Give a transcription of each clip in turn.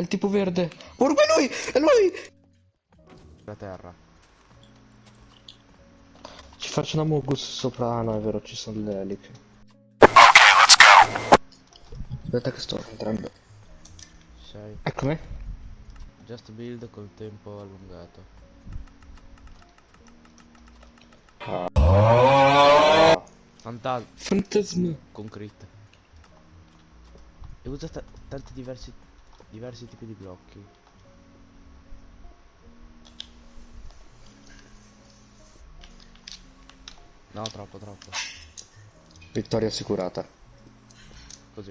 È il tipo verde. Orbo, è lui! È lui! La terra. Ci faccio una Mogus sopra. Ah no, è vero, ci sono le eliche. Aspetta che sto entrando. Sei. Eccomi. Just build col tempo allungato. Fantasma Fantasma. con crit. E usa ta- tanti diversi diversi tipi di blocchi. No, troppo, troppo. Vittoria assicurata. Così.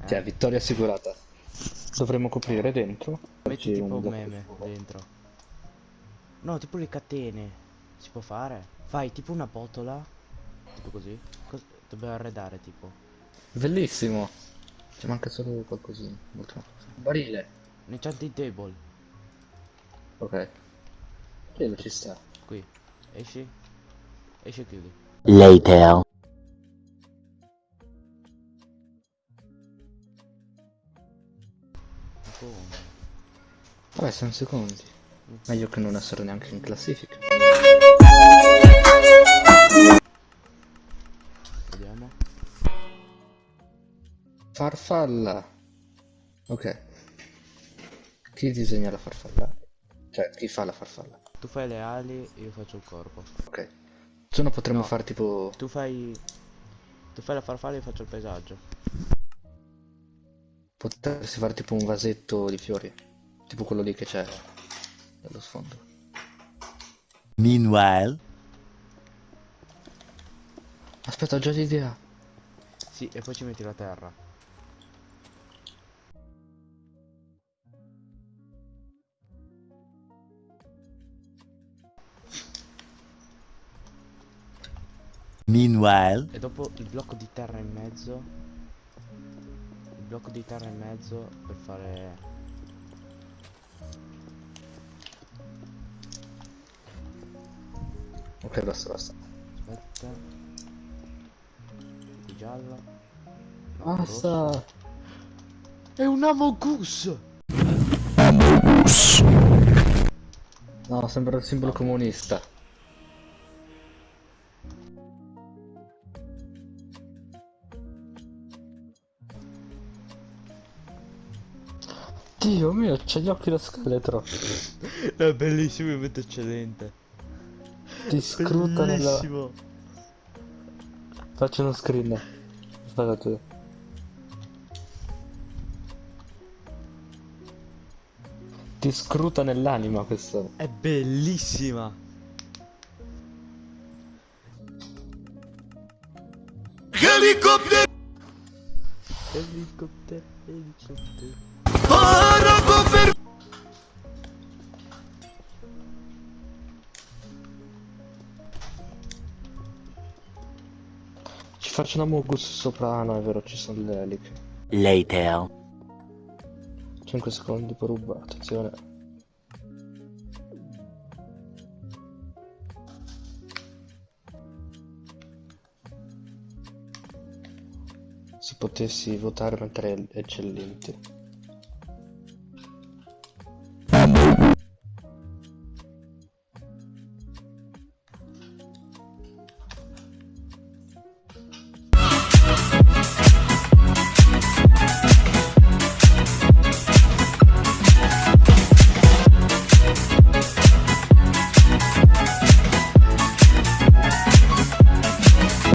Eh, Cioè, vittoria assicurata. Dovremmo coprire dentro. metti tipo un un blocco. meme dentro. No, tipo le catene. Si può fare? Fai tipo una botola. Tipo così. Cos- dobbiamo arredare tipo. Bellissimo. Ci manca solo qualcosina. Cosa. Barile. Un enchanting table. Ok. Quello ci sta. Qui. Esci. Esci e chiudi. Later. Come? Vabbè, siamo secondi. Meglio che non essere neanche in classifica. Vediamo. Farfalla. Ok. Chi disegna la farfalla? Cioè, chi fa la farfalla? Tu fai le ali e io faccio il corpo. Ok. Se no potremmo No. fare tipo... Tu fai. Tu fai la farfalla e io faccio il paesaggio. Potresti fare tipo un vasetto di fiori. Tipo quello lì che c'è nello sfondo. Meanwhile. Aspetta, ho già l'idea. Sì, e poi ci metti la terra. Meanwhile. E dopo il blocco di terra in mezzo. Il blocco di terra in mezzo per fare. Ok, basta, basta. Aspetta. Di giallo. No, Basta. rosso. È un Amogus! No, sembra il simbolo comunista. Dio mio, c'ha gli occhi da scheletro. È bellissimo, è molto eccellente. Ti scruta nella... Bellissimo. Faccio uno screen. Aspettate. Ti scruta nell'anima questo. È bellissima. Helicopter, helicopter. Ci faccio una Mogus sopra. Ah è vero, ci sono le eliche. Later. 5 secondi per ruba, attenzione. Se potessi votare mentre eccellenti.